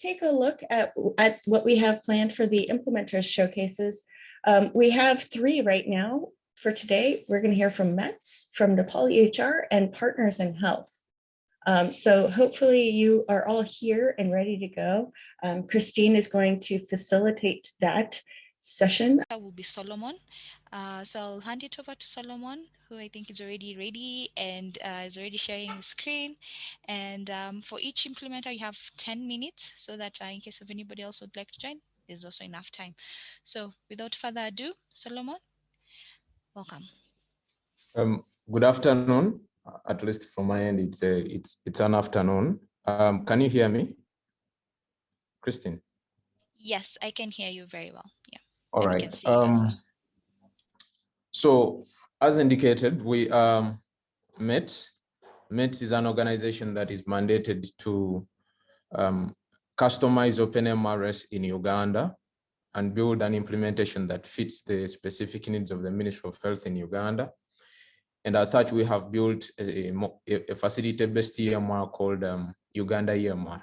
take a look at, at what we have planned for the implementers showcases. Um, we have three right now for today. We're going to hear from METS, from Nepal EHR, and Partners in Health. Um, so hopefully you are all here and ready to go. Um, Christine is going to facilitate that session. That will be Solomon. Uh, so I'll hand it over to Solomon, who I think is already ready and uh, is already sharing the screen. And um, for each implementer, you have 10 minutes so that uh, in case of anybody else would like to join, there's also enough time. So without further ado, Solomon, welcome. Um, good afternoon. At least from my end, it's a, it's it's an afternoon. Um, can you hear me, Christine? Yes, I can hear you very well. Yeah. All right. Um, so as indicated, we um, met. MET is an organization that is mandated to um, customize OpenMRS in Uganda and build an implementation that fits the specific needs of the Ministry of Health in Uganda. And as such, we have built a, a facility-based EMR called um, Uganda EMR.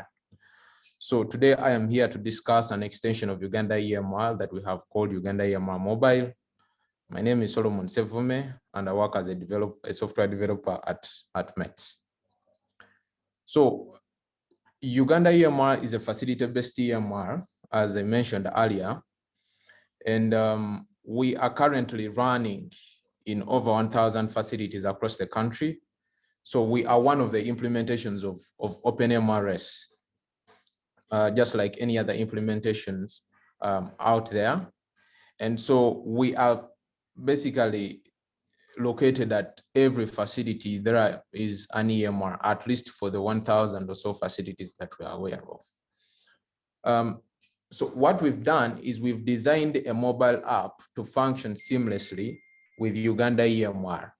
So today I am here to discuss an extension of Uganda EMR that we have called Uganda EMR Mobile. My name is Solomon Sevume, and I work as a, develop, a software developer at, at METS. So Uganda EMR is a facility-based EMR, as I mentioned earlier, and um, we are currently running in over 1,000 facilities across the country. So we are one of the implementations of, of OpenMRS, uh, just like any other implementations um, out there. And so we are basically located at every facility. There is an EMR, at least for the 1,000 or so facilities that we are aware of. Um, so what we've done is we've designed a mobile app to function seamlessly with Uganda EMR.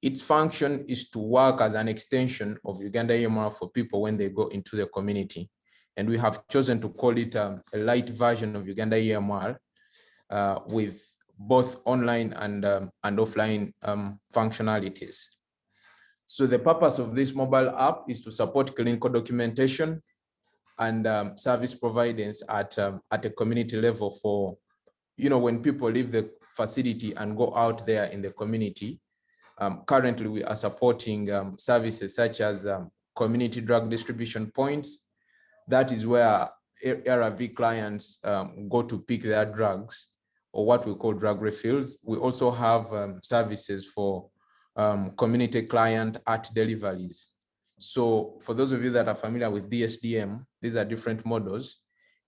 Its function is to work as an extension of Uganda EMR for people when they go into the community. And we have chosen to call it um, a light version of Uganda EMR uh, with both online and, um, and offline um, functionalities. So the purpose of this mobile app is to support clinical documentation and um, service providers at, um, at a community level for, you know, when people leave the facility and go out there in the community. Um, currently, we are supporting um, services such as community drug distribution points. That is where ARV clients go to pick their drugs or what we call drug refills. We also have um, services for um, community client art deliveries. So for those of you that are familiar with DSDM, these are different models.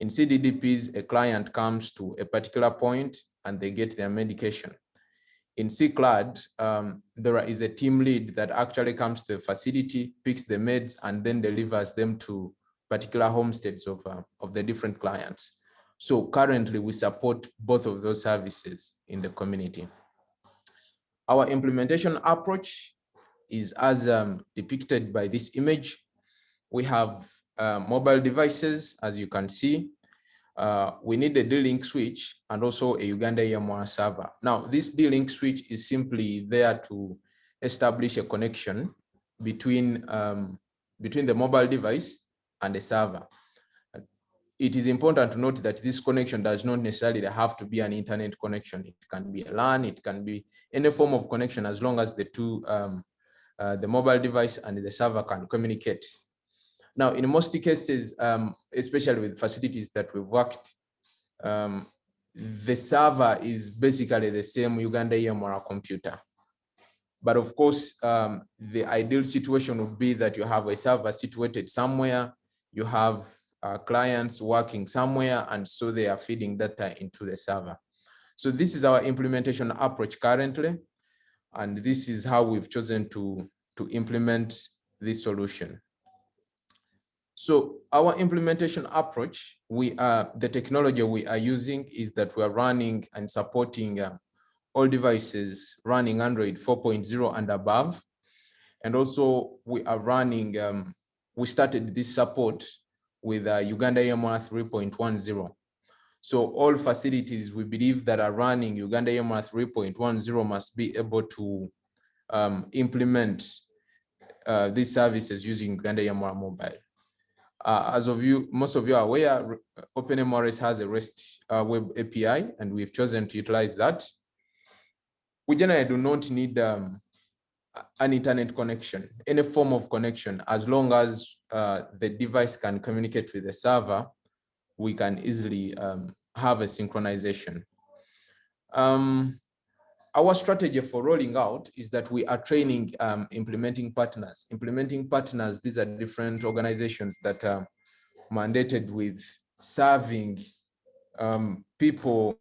In CDDPs, a client comes to a particular point and they get their medication. In CCLAD, um, there is a team lead that actually comes to the facility, picks the meds, and then delivers them to particular homesteads of, uh, of the different clients. So currently we support both of those services in the community. Our implementation approach is as um, depicted by this image. We have uh, mobile devices, as you can see. Uh, we need a D-Link switch and also a Uganda EMR server. Now, this D-Link switch is simply there to establish a connection between, um, between the mobile device and the server. It is important to note that this connection does not necessarily have to be an internet connection. It can be a LAN, it can be any form of connection as long as the two, um, uh, the mobile device and the server can communicate now, in most cases, um, especially with facilities that we've worked, um, the server is basically the same Uganda EMR computer. But of course, um, the ideal situation would be that you have a server situated somewhere, you have uh, clients working somewhere, and so they are feeding data into the server. So this is our implementation approach currently, and this is how we've chosen to, to implement this solution. So our implementation approach, we are the technology we are using is that we are running and supporting uh, all devices running Android 4.0 and above. And also we are running, um, we started this support with uh, Uganda EMR 3.10. So all facilities we believe that are running Uganda EMR 3.10 must be able to um, implement uh, these services using Uganda EMR mobile. Uh, as of you, most of you are aware, OpenMRS has a REST uh, web API, and we've chosen to utilize that. We generally do not need um, an internet connection, any form of connection, as long as uh, the device can communicate with the server, we can easily um, have a synchronization. Um, our strategy for rolling out is that we are training um, implementing partners. Implementing partners, these are different organizations that are mandated with serving um, people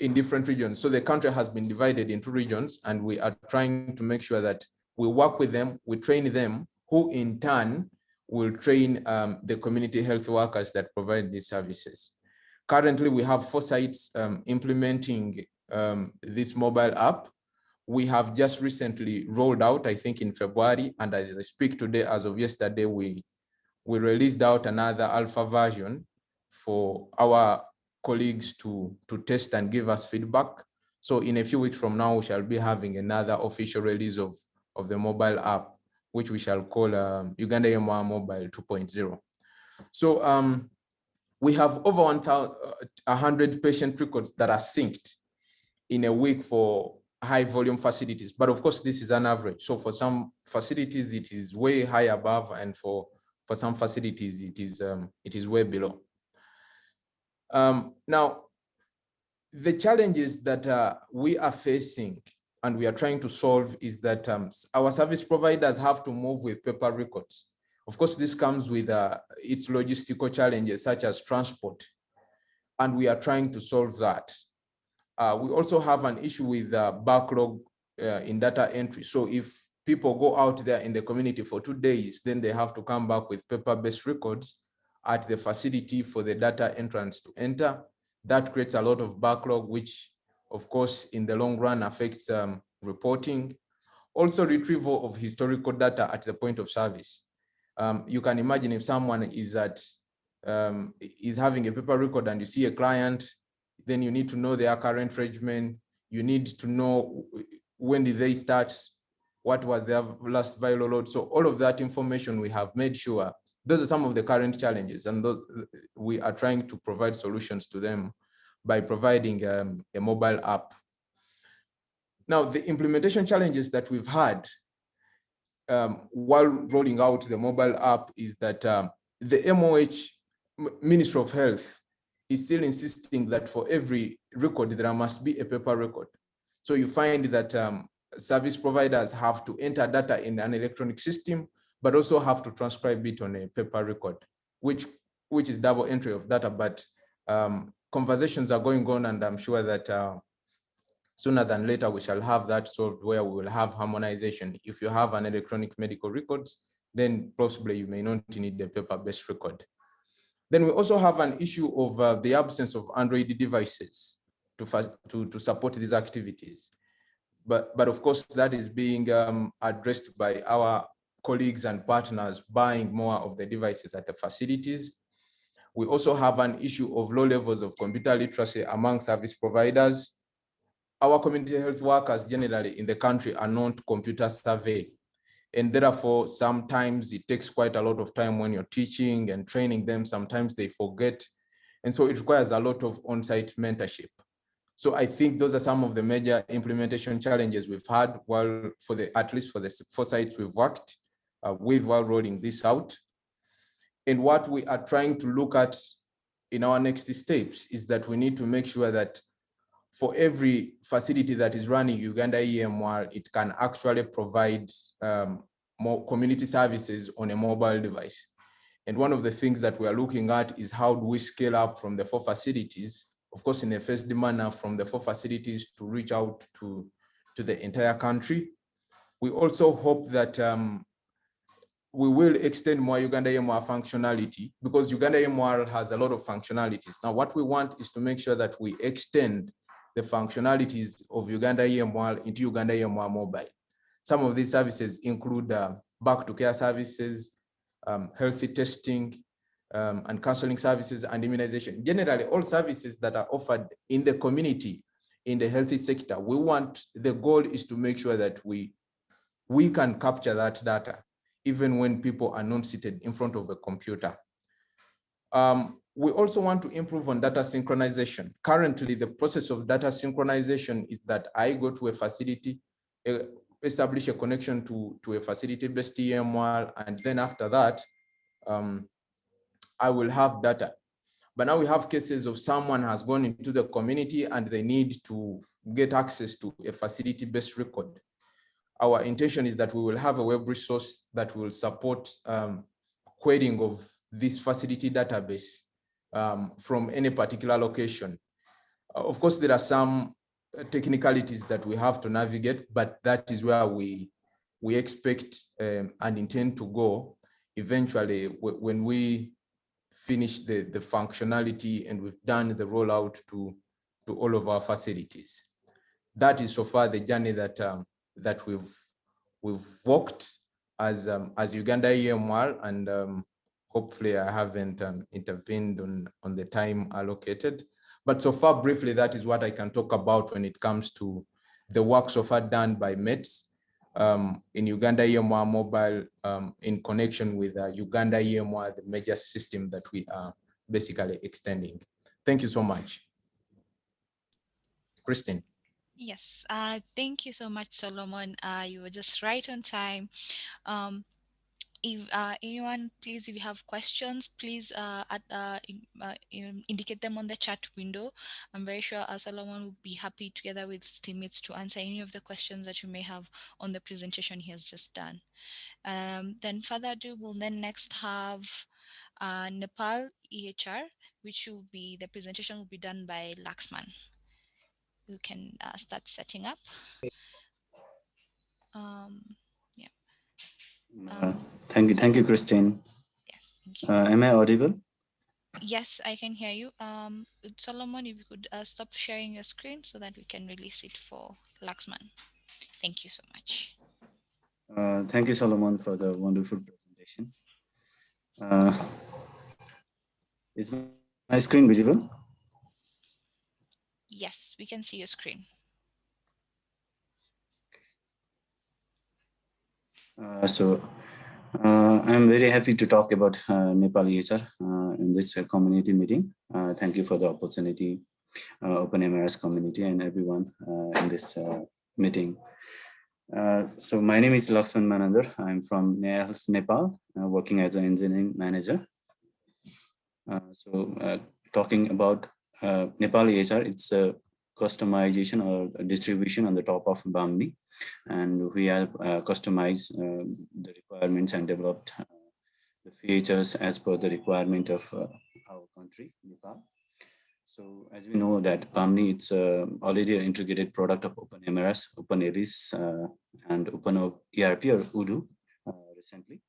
in different regions. So the country has been divided into regions and we are trying to make sure that we work with them, we train them, who in turn will train um, the community health workers that provide these services. Currently, we have four sites um, implementing um, this mobile app. We have just recently rolled out, I think in February, and as I speak today, as of yesterday, we, we released out another alpha version for our colleagues to, to test and give us feedback. So in a few weeks from now, we shall be having another official release of, of the mobile app, which we shall call um, Uganda EMR Mobile 2.0. So um, we have over 100 patient records that are synced in a week for high volume facilities. But of course, this is an average. So for some facilities, it is way high above, and for, for some facilities, it is, um, it is way below. Um, now, the challenges that uh, we are facing and we are trying to solve is that um, our service providers have to move with paper records. Of course, this comes with uh, its logistical challenges such as transport, and we are trying to solve that. Uh, we also have an issue with uh, backlog uh, in data entry. So if people go out there in the community for two days, then they have to come back with paper-based records at the facility for the data entrance to enter. That creates a lot of backlog, which of course, in the long run affects um, reporting. Also retrieval of historical data at the point of service. Um, you can imagine if someone is at um, is having a paper record and you see a client, then you need to know their current regimen. You need to know when did they start, what was their last viral load. So all of that information we have made sure those are some of the current challenges and those, we are trying to provide solutions to them by providing um, a mobile app. Now, the implementation challenges that we've had um, while rolling out the mobile app is that um, the MOH, Ministry of Health, is still insisting that for every record, there must be a paper record. So you find that um, service providers have to enter data in an electronic system but also have to transcribe it on a paper record, which which is double entry of data. But um, conversations are going on, and I'm sure that uh, sooner than later we shall have that solved where we will have harmonization. If you have an electronic medical records, then possibly you may not need the paper-based record. Then we also have an issue of uh, the absence of Android devices to, to, to support these activities. But, but of course, that is being um, addressed by our colleagues and partners buying more of the devices at the facilities. We also have an issue of low levels of computer literacy among service providers. Our community health workers generally in the country are not computer savvy. And therefore, sometimes it takes quite a lot of time when you're teaching and training them. Sometimes they forget. And so it requires a lot of on-site mentorship. So I think those are some of the major implementation challenges we've had while for the, at least for the four sites we've worked uh, with while rolling this out. And what we are trying to look at in our next steps is that we need to make sure that for every facility that is running Uganda EMR, it can actually provide um, more community services on a mobile device. And one of the things that we are looking at is how do we scale up from the four facilities, of course, in a first manner from the four facilities to reach out to, to the entire country. We also hope that um, we will extend more Uganda EMR functionality because Uganda EMR has a lot of functionalities. Now, what we want is to make sure that we extend the functionalities of Uganda EMR into Uganda EMR mobile. Some of these services include uh, back to care services, um, healthy testing, um, and counseling services and immunization. Generally, all services that are offered in the community, in the healthy sector, we want, the goal is to make sure that we, we can capture that data even when people are not seated in front of a computer. Um, we also want to improve on data synchronization. Currently, the process of data synchronization is that I go to a facility, uh, establish a connection to, to a facility-based EMR, and then after that, um, I will have data. But now we have cases of someone has gone into the community and they need to get access to a facility-based record. Our intention is that we will have a web resource that will support um, querying of this facility database um, from any particular location. Uh, of course, there are some technicalities that we have to navigate, but that is where we we expect um, and intend to go eventually when we finish the, the functionality and we've done the rollout to, to all of our facilities. That is so far the journey that um, that we've we've walked as um, as Uganda EMR and um, hopefully I haven't um, intervened on, on the time allocated. But so far, briefly, that is what I can talk about when it comes to the work so far done by METS um, in Uganda EMR mobile um, in connection with uh, Uganda EMR, the major system that we are basically extending. Thank you so much. Christine. Yes, uh, thank you so much, Solomon. Uh, you were just right on time. Um, if uh, anyone please if you have questions please uh, at, uh, in, uh, indicate them on the chat window i'm very sure solomon will be happy together with his teammates to answer any of the questions that you may have on the presentation he has just done um, then further ado we'll then next have nepal ehr which will be the presentation will be done by laxman who can uh, start setting up um, uh, thank you, thank you, Christine. Yes, thank you. Uh, am I audible? Yes, I can hear you. Um, Solomon, if you could uh, stop sharing your screen so that we can release it for Laxman. Thank you so much. Uh, thank you, Solomon, for the wonderful presentation. Uh, is my screen visible? Yes, we can see your screen. Uh, so uh, I'm very happy to talk about uh, Nepal uh, in this uh, community meeting. Uh, thank you for the opportunity, Open MRS community and everyone in this meeting. so my name is Laxman Manandhar. I'm from Nepal, working as an engineering manager. so talking about Nepal EHR, it's a customization or distribution on the top of Bahmni. And we have uh, customized uh, the requirements and developed uh, the features as per the requirement of uh, our country, Nepal. So as we know that Bahmni, it's uh, already an integrated product of OpenMRS, OpenELIS, uh, and Open ERP or Odoo recently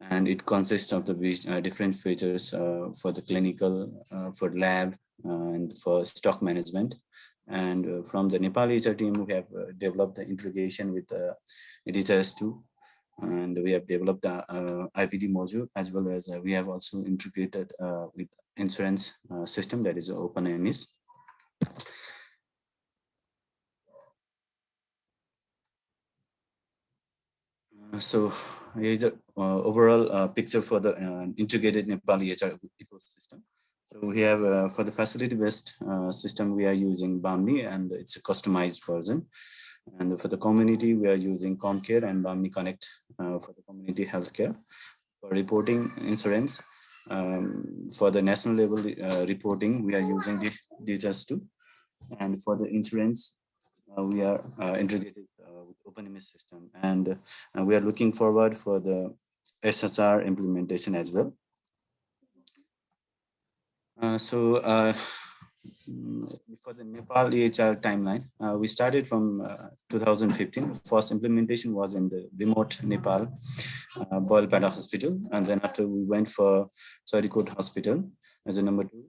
and it consists of the uh, different features uh, for the clinical, uh, for lab, and for stock management. And from the Nepal EHR team, we have developed the integration with uh, DHIS2, and we have developed the IPD module, as well as we have also integrated with insurance system that is open openIMIS. So here's a uh, overall uh, picture for the uh, integrated Nepal EHR ecosystem. So we have uh, for the facility-based uh, system, we are using Bahmni and it's a customized version. And for the community, we are using CommCare and Bahmni Connect uh, for the community healthcare. For reporting insurance, um, for the national level reporting, we are using DHIS2. And for the insurance, we are integrated with openIMIS system. And we are looking forward for the SHR implementation as well. Uh, so uh, for the Nepal EHR timeline, uh, we started from uh, 2015. First implementation was in the remote Nepal, uh, Bayalpata Hospital. And then after we went for Charikot Hospital as a number two.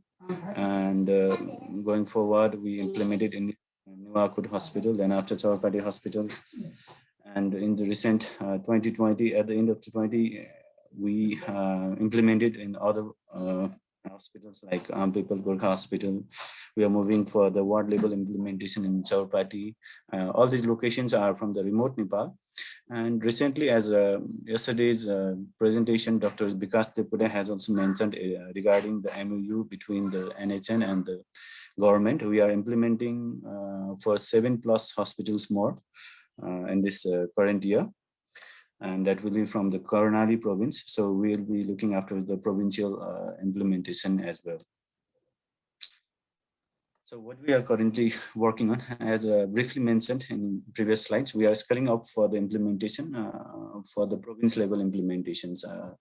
And uh, going forward, we implemented in Nuwakot Hospital, then after Chowpatty Hospital, and in the recent uh, 2020, at the end of 2020, we uh, implemented in other uh, hospitals like um, People Hospital. We are moving for the ward level implementation in Chaupati. Uh, all these locations are from the remote Nepal. And recently, as uh, yesterday's uh, presentation, Dr. Vikas Tepude has also mentioned uh, regarding the MOU between the NHN and the government. We are implementing uh, for seven plus hospitals more uh, in this current year. And that will be from the Karnali province. So we'll be looking after the provincial uh, implementation as well. So what we are currently working on, as uh, briefly mentioned in previous slides, we are scaling up for the implementation uh, for the province level implementations. Uh,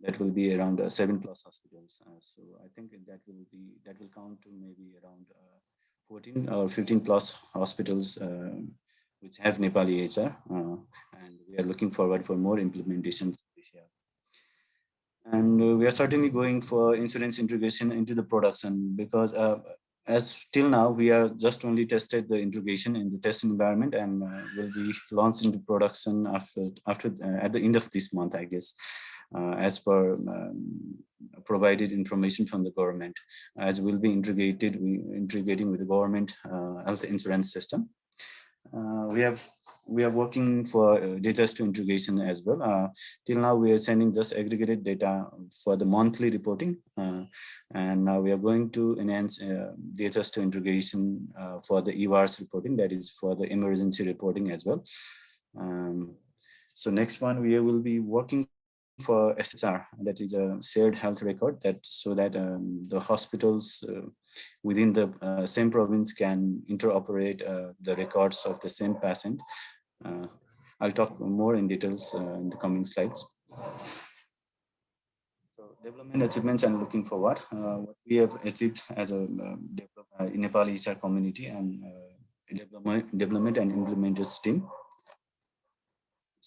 that will be around uh, seven plus hospitals. Uh, so I think that will be that will count to maybe around uh, 14 or 15 plus hospitals which have Nepal EHR, and we are looking forward for more implementations this year. And we are certainly going for insurance integration into the production because as till now, we are just only tested the integration in the testing environment and uh, will be launched into production after after uh, at the end of this month, I guess, uh, as per um, provided information from the government, as will be integrated, we integrating with the government uh, health insurance system. Uh, we have we are working for uh, data to integration as well. Uh, till now, we are sending just aggregated data for the monthly reporting. Uh, and now we are going to enhance uh, data to integration uh, for the EWARS reporting, that is for the emergency reporting as well. Um, so next one, we will be working for SHR, that is a shared health record that so that um, the hospitals uh, within the uh, same province can interoperate uh, the records of the same patient. Uh, I'll talk more in details uh, in the coming slides. So development achievements and looking forward, uh, what we have achieved as a Nepal EHR community and development, development and implementers team.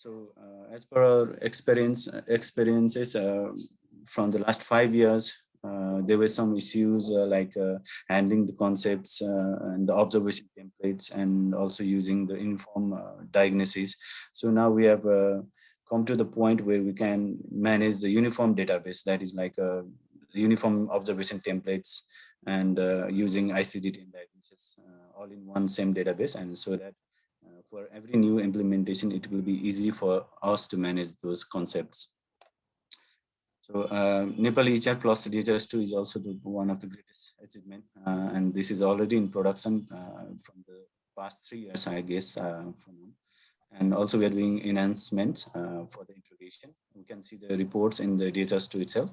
So uh, as per our experience, experiences uh, from the last five years, uh, there were some issues uh, like uh, handling the concepts uh, and the observation templates and also using the uniform diagnosis. So now we have come to the point where we can manage the uniform database that is like a uniform observation templates and using ICD-10 diagnosis all in one same database and so that for every new implementation, it will be easy for us to manage those concepts. So uh, Nepal EHR plus DHIS2 is also the, one of the greatest achievement, uh, and this is already in production uh, from the past three years, I guess. Uh, and also we are doing enhancements uh, for the integration. We can see the reports in the DHIS2 itself.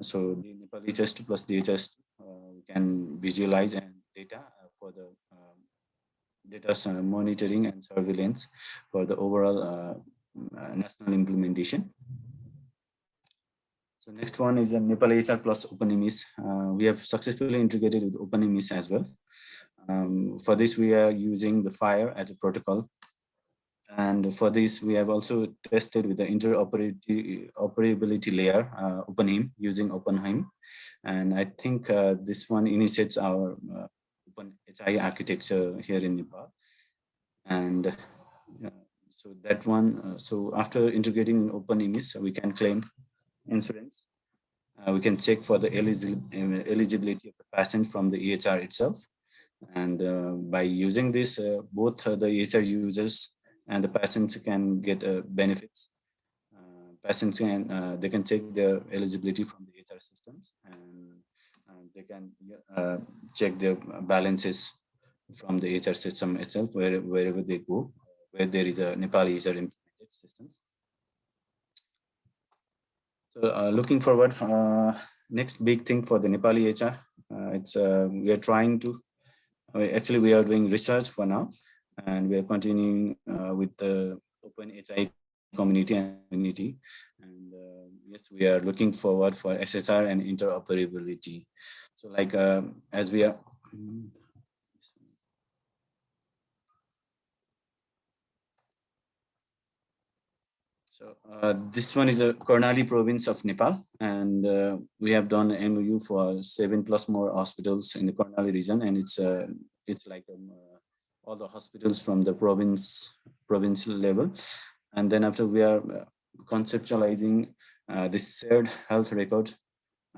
So the Nepal DHIS2 plus DHIS2, uh, we can visualize and data for the data monitoring and surveillance for the overall uh, uh, national implementation. So next one is the Nepal EHR plus openIMIS. Uh, we have successfully integrated with openIMIS as well. Um, for this, we are using the FHIR as a protocol. And for this, we have also tested with the interoperability layer, uh, OpenHIM, using OpenHIM. And I think uh, this one initiates our open HI architecture here in Nepal. And uh, so that one, uh, so after integrating in openIMIS, we can claim insurance. Uh, we can check for the eligibility of the patient from the EHR itself. And uh, by using this, uh, both the EHR users and the patients can get benefits. patients can, they can check their eligibility from the EHR systems and they can uh, check their balances from the HR system itself, where, wherever they go, where there is a Nepal EHR implemented systems. So uh, looking forward, uh, next big thing for the Nepal EHR, uh, it's uh, we are trying to, actually we are doing research for now, and we are continuing uh, with the OpenHIE community and community. And yes, we are looking forward for SHR and interoperability. So like um, as we are, So uh, this one is a Karnali province of Nepal, and uh, we have done MOU for seven plus more hospitals in the Karnali region, and it's uh, it's like um, uh, all the hospitals from the province provincial level, and then after we are uh, conceptualizing uh, this shared health record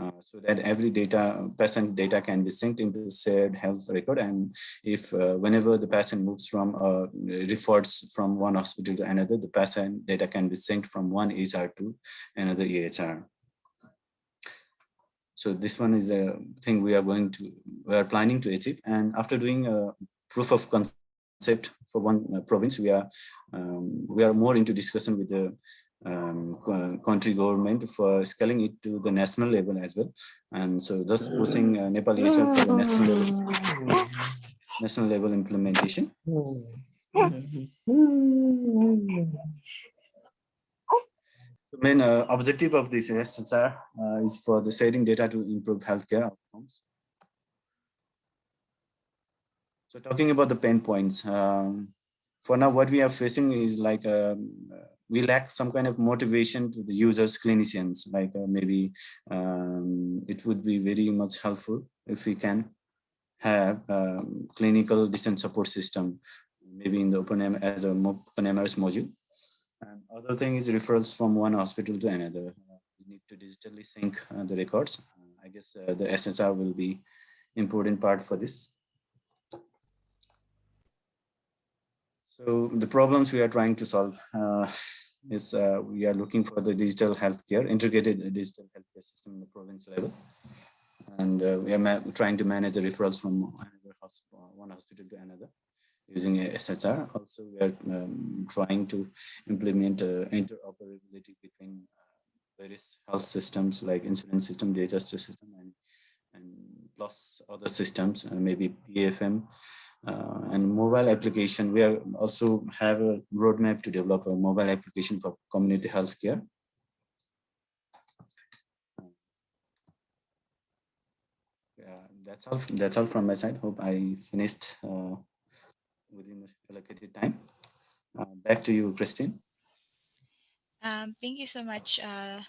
uh, so that every data patient data can be synced into shared health record. And if uh, whenever the patient moves from uh, refers from one hospital to another the patient data can be synced from one EHR to another EHR so this one is a thing we are going to we are planning to achieve. And after doing a proof of concept for one uh, province we are um, we are more into discussion with the um, country government for scaling it to the national level as well. And so thus pushing uh, Nepal EHR for the national level, national level implementation. The main uh, objective of this SHR uh, is for the sharing data to improve healthcare outcomes. So talking about the pain points, um, for now, what we are facing is like um, we lack some kind of motivation to the users, clinicians, like uh, maybe um, it would be very much helpful if we can have um, clinical decent support system, maybe in the OpenM as a OpenMRS module. And other thing is referrals from one hospital to another. We need to digitally sync uh, the records. I guess uh, the SHR will be important part for this. So the problems we are trying to solve uh, is uh, we are looking for the digital healthcare, integrated digital healthcare system in the province level. And uh, we are trying to manage the referrals from hospital, one hospital to another using a SHR. Also, we are um, trying to implement uh, interoperability between uh, various health systems like insurance system, disaster system, and, and plus other systems, uh, maybe PFM, uh, and mobile application. We are also have a roadmap to develop a mobile application for community healthcare. Yeah, that's all. That's all from my side. Hope I finished uh, within the allocated time. Uh, back to you, Christine. Um, thank you so much, uh,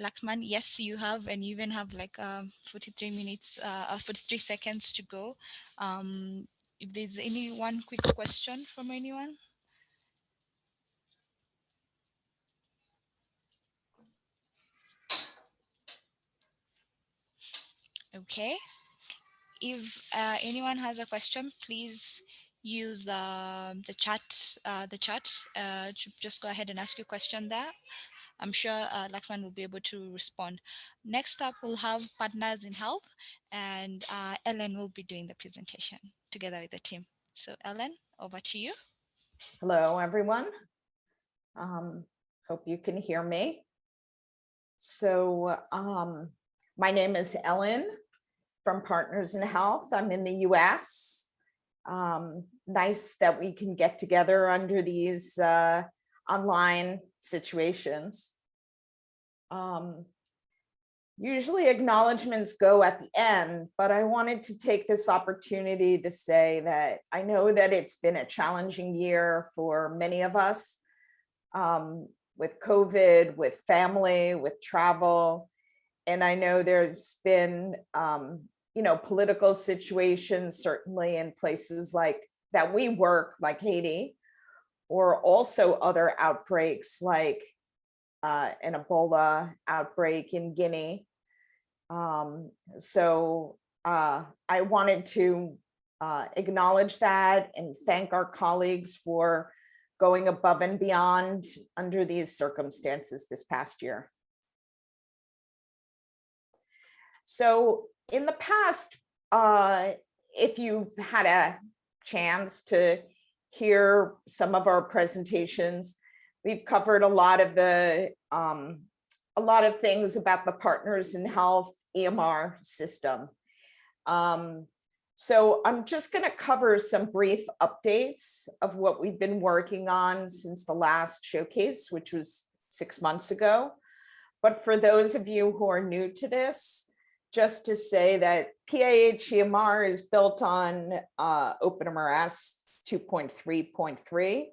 Laxman. Yes, you have, and you even have like um, 43 minutes, uh, 43 seconds to go. Um, if there's any one quick question from anyone. Okay. If uh, anyone has a question, please use the the chat uh, the chat uh, to just go ahead and ask your question there. I'm sure uh, Laxman will be able to respond. Next up, we'll have partners in health, and uh, Ellen will be doing the presentation together with the team. So Ellen, over to you. Hello, everyone. Um, hope you can hear me. So um, my name is Ellen from Partners in Health. I'm in the US. Um, nice that we can get together under these uh, online situations. Um, usually acknowledgements go at the end, but I wanted to take this opportunity to say that I know that it's been a challenging year for many of us um, with COVID, with family, with travel. And I know there's been, um, you know, political situations, certainly in places like that we work, like Haiti, or also other outbreaks like uh, an Ebola outbreak in Guinea. Um, so uh, I wanted to uh, acknowledge that and thank our colleagues for going above and beyond under these circumstances this past year. So in the past, uh, if you've had a chance to hear some of our presentations, we've covered a lot of the um, a lot of things about the partners in health EMR system. Um, so I'm just going to cover some brief updates of what we've been working on since the last showcase, which was six months ago. But for those of you who are new to this, just to say that PIH EMR is built on uh, OpenMRS 2.3.3.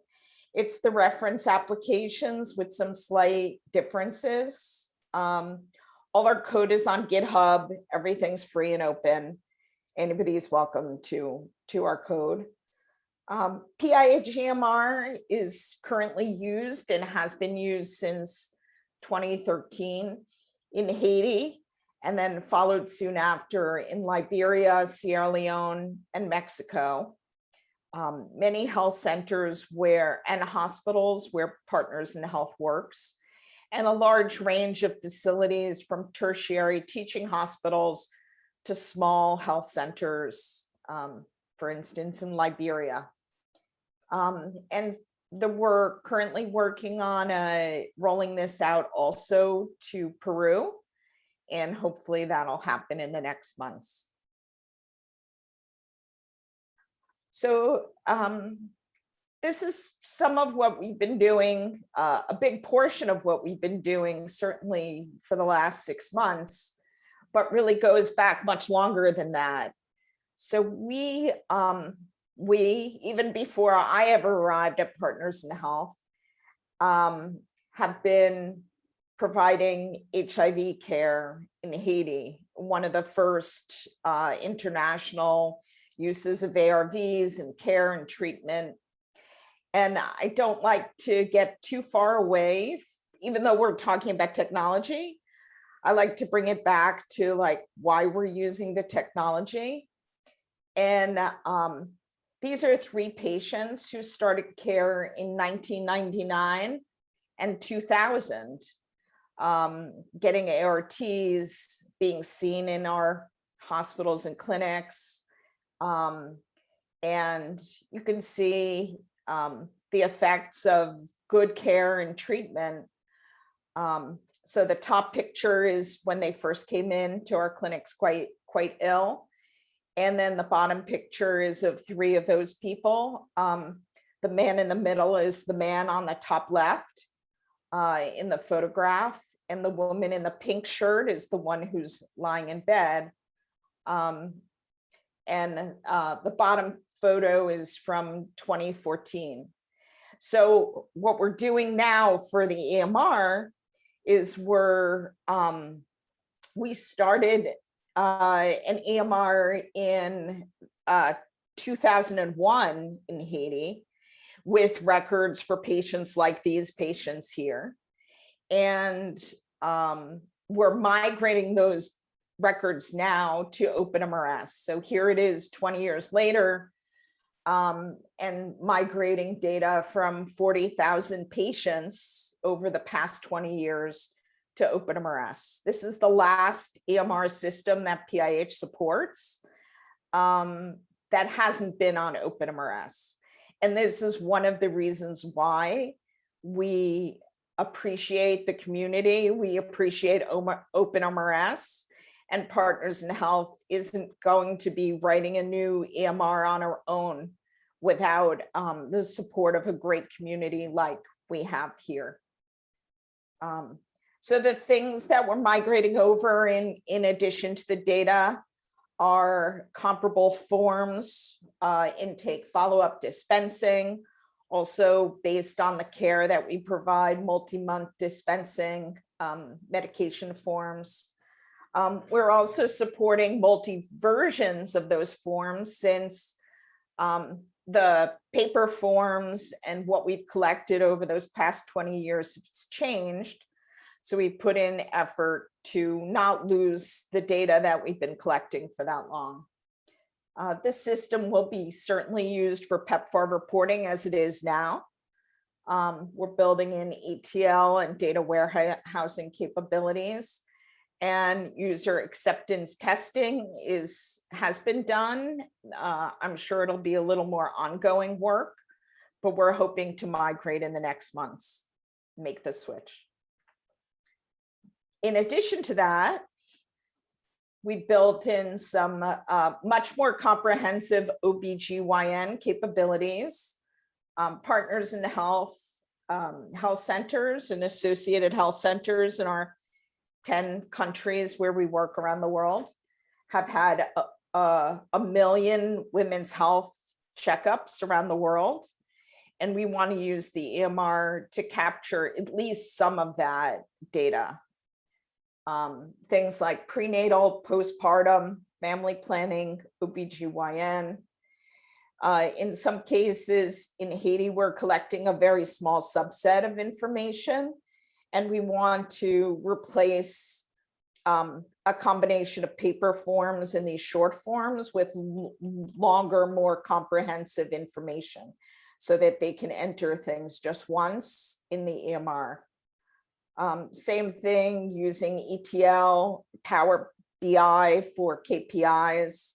It's the reference applications with some slight differences. Um, all our code is on GitHub. Everything's free and open. Anybody's welcome to, to our code. Um, is currently used and has been used since 2013 in Haiti and then followed soon after in Liberia, Sierra Leone, and Mexico. Um, many health centers where and hospitals where Partners in Health works, and a large range of facilities from tertiary teaching hospitals to small health centers, um, for instance, in Liberia. Um, and the, we're currently working on uh, rolling this out also to Peru. And hopefully that'll happen in the next months. So um, this is some of what we've been doing, uh, a big portion of what we've been doing, certainly for the last six months, but really goes back much longer than that. So we, um, we, even before I ever arrived at Partners in Health, um, have been providing HIV care in Haiti, one of the first uh, international uses of ARVs and care and treatment. And I don't like to get too far away, even though we're talking about technology. I like to bring it back to like why we're using the technology. And um, these are three patients who started care in 1999 and 2000, um, getting ARTs, being seen in our hospitals and clinics. Um, and you can see um, the effects of good care and treatment. Um, so the top picture is when they first came in to our clinics quite, quite ill. And then the bottom picture is of three of those people. Um, the man in the middle is the man on the top left uh, in the photograph. And the woman in the pink shirt is the one who's lying in bed. Um, and uh, the bottom photo is from 2014. So what we're doing now for the EMR is we're, um, we started uh, an EMR in uh, 2001 in Haiti with records for patients like these patients here. And um, we're migrating those records now to OpenMRS. So here it is 20 years later um, and migrating data from 40,000 patients over the past 20 years to OpenMRS. This is the last EMR system that PIH supports um, that hasn't been on OpenMRS. And this is one of the reasons why we appreciate the community, we appreciate OpenMRS, and Partners in Health isn't going to be writing a new EMR on our own without um, the support of a great community like we have here. Um, so the things that we're migrating over in, in addition to the data are comparable forms, uh, intake follow-up dispensing, also based on the care that we provide, multi-month dispensing, um, medication forms. Um, we're also supporting multi versions of those forms since um, the paper forms and what we've collected over those past 20 years has changed. So we put in effort to not lose the data that we've been collecting for that long. Uh, this system will be certainly used for PEPFAR reporting as it is now. Um, we're building in ETL and data warehousing capabilities and user acceptance testing is has been done. Uh, I'm sure it'll be a little more ongoing work, but we're hoping to migrate in the next months, make the switch. In addition to that, we built in some uh, much more comprehensive OBGYN capabilities, um, partners in health, um, health centers and associated health centers in our 10 countries where we work around the world have had a, a, a million women's health checkups around the world. And we want to use the EMR to capture at least some of that data. Um, things like prenatal, postpartum, family planning, OBGYN. Uh, in some cases in Haiti, we're collecting a very small subset of information and we want to replace um, a combination of paper forms and these short forms with longer, more comprehensive information so that they can enter things just once in the EMR. Um, same thing using ETL, Power BI for KPIs.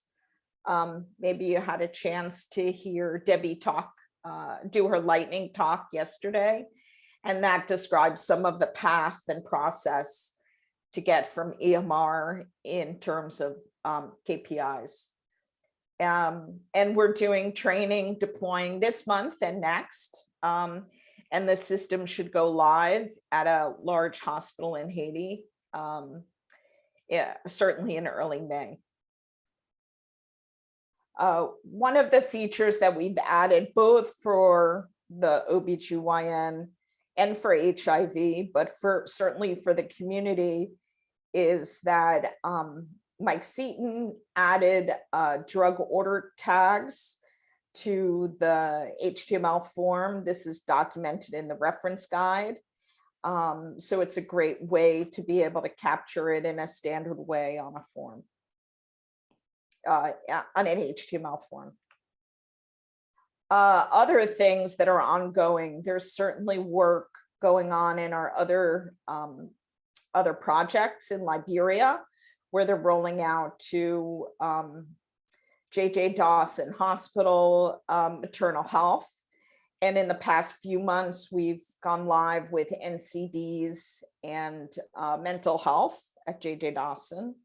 Um, maybe you had a chance to hear Debbie talk, uh, do her lightning talk yesterday. And that describes some of the path and process to get from EMR in terms of um, KPIs. Um, and we're doing training, deploying this month and next. Um, and the system should go live at a large hospital in Haiti. Um, yeah, certainly in early May. Uh, one of the features that we've added both for the OBGYN and for HIV, but for certainly for the community is that um, Mike Seaton added uh, drug order tags to the HTML form. This is documented in the reference guide. Um, so it's a great way to be able to capture it in a standard way on a form, uh, on an HTML form. Uh, other things that are ongoing, there's certainly work going on in our other um, other projects in Liberia, where they're rolling out to um, JJ Dossen Hospital, um, maternal health. And in the past few months, we've gone live with NCDs and uh, mental health at JJ Dossen.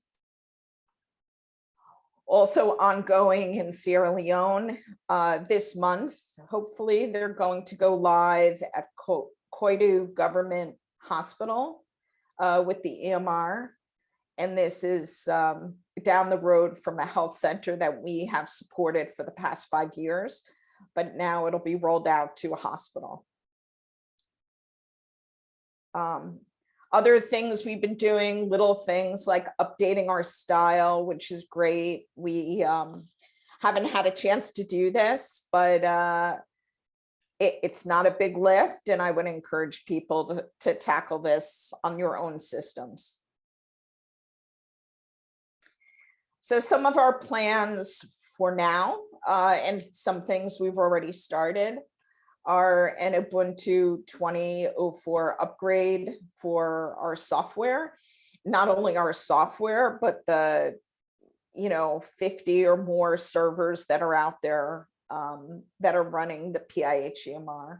Also ongoing in Sierra Leone uh, this month, hopefully they're going to go live at Ko- Koidu Government Hospital uh, with the EMR. And this is um, down the road from a health center that we have supported for the past five years, but now it'll be rolled out to a hospital. Um, other things we've been doing, little things like updating our style, which is great. We um, haven't had a chance to do this, but uh, it, it's not a big lift and I would encourage people to, to tackle this on your own systems. So some of our plans for now uh, and some things we've already started are an Ubuntu 2004 upgrade for our software. Not only our software, but the you know 50 or more servers that are out there um, that are running the PIH-EMR.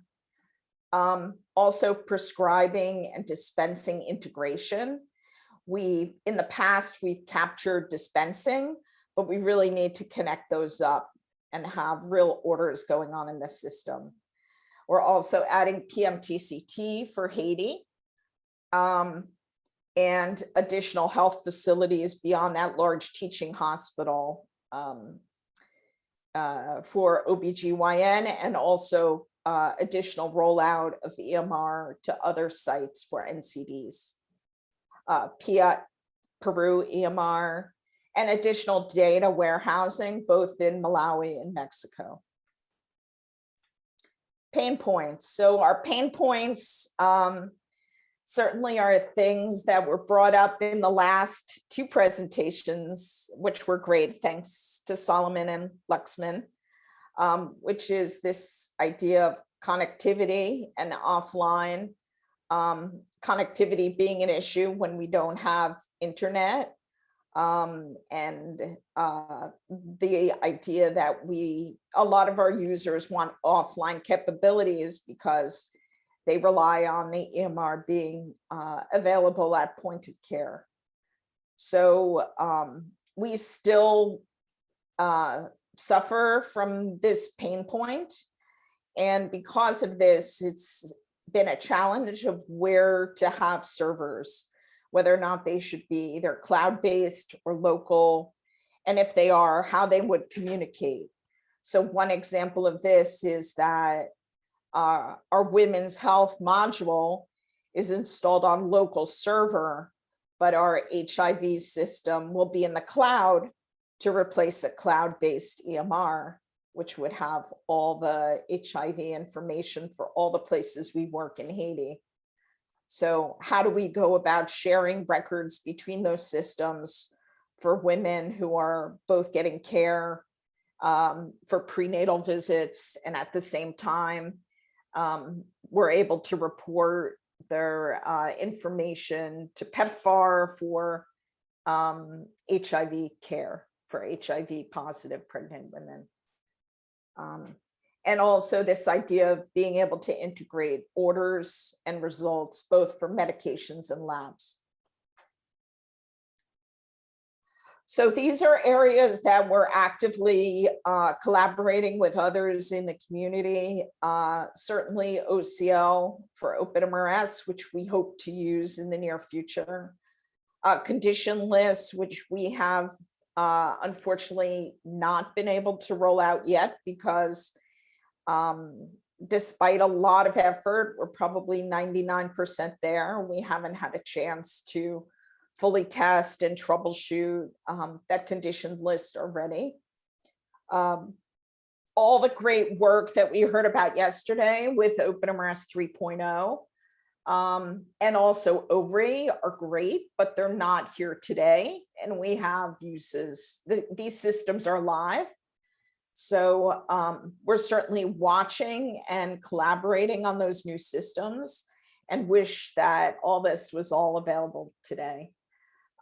Um, also prescribing and dispensing integration. We, in the past, we've captured dispensing, but we really need to connect those up and have real orders going on in the system. We're also adding PMTCT for Haiti. Um, and additional health facilities beyond that large teaching hospital um, uh, for OBGYN and also uh, additional rollout of EMR to other sites for NCDs. Uh, PIA, Peru EMR, and additional data warehousing both in Malawi and Mexico. Pain points. So our pain points um, certainly are things that were brought up in the last two presentations, which were great, thanks to Solomon and Laxman, um, which is this idea of connectivity and offline um, connectivity being an issue when we don't have internet. Um, and uh, the idea that we, a lot of our users want offline capabilities because they rely on the EMR being uh, available at point of care. So um, we still uh, suffer from this pain point. And because of this, it's been a challenge of where to have servers, whether or not they should be either cloud-based or local, and if they are, how they would communicate. So one example of this is that uh, our women's health module is installed on local server, but our HIV system will be in the cloud to replace a cloud-based EMR, which would have all the HIV information for all the places we work in Haiti. So how do we go about sharing records between those systems for women who are both getting care um, for prenatal visits and at the same time, um, we're able to report their uh, information to PEPFAR for um, HIV care for HIV positive pregnant women. Um, and also this idea of being able to integrate orders and results both for medications and labs. So these are areas that we're actively uh, collaborating with others in the community. Uh, certainly OCL for OpenMRS, which we hope to use in the near future. Uh, condition lists, which we have uh, unfortunately not been able to roll out yet because um, despite a lot of effort, we're probably 99% there. We haven't had a chance to fully test and troubleshoot um, that condition list already. Um, all the great work that we heard about yesterday with OpenMRS 3.0 um, and also OVRI are great, but they're not here today. And we have uses, the, these systems are live. So um, we're certainly watching and collaborating on those new systems and wish that all this was all available today.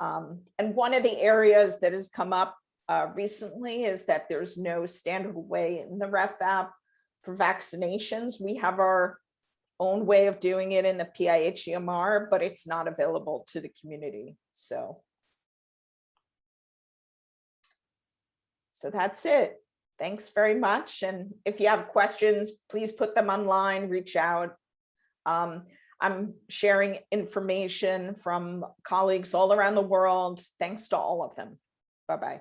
Um, and one of the areas that has come up uh, recently is that there's no standard way in the REF app for vaccinations. We have our own way of doing it in the PIHEMR, but it's not available to the community. So, so that's it. Thanks very much. And if you have questions, please put them online, reach out. Um, I'm sharing information from colleagues all around the world. Thanks to all of them. Bye-bye.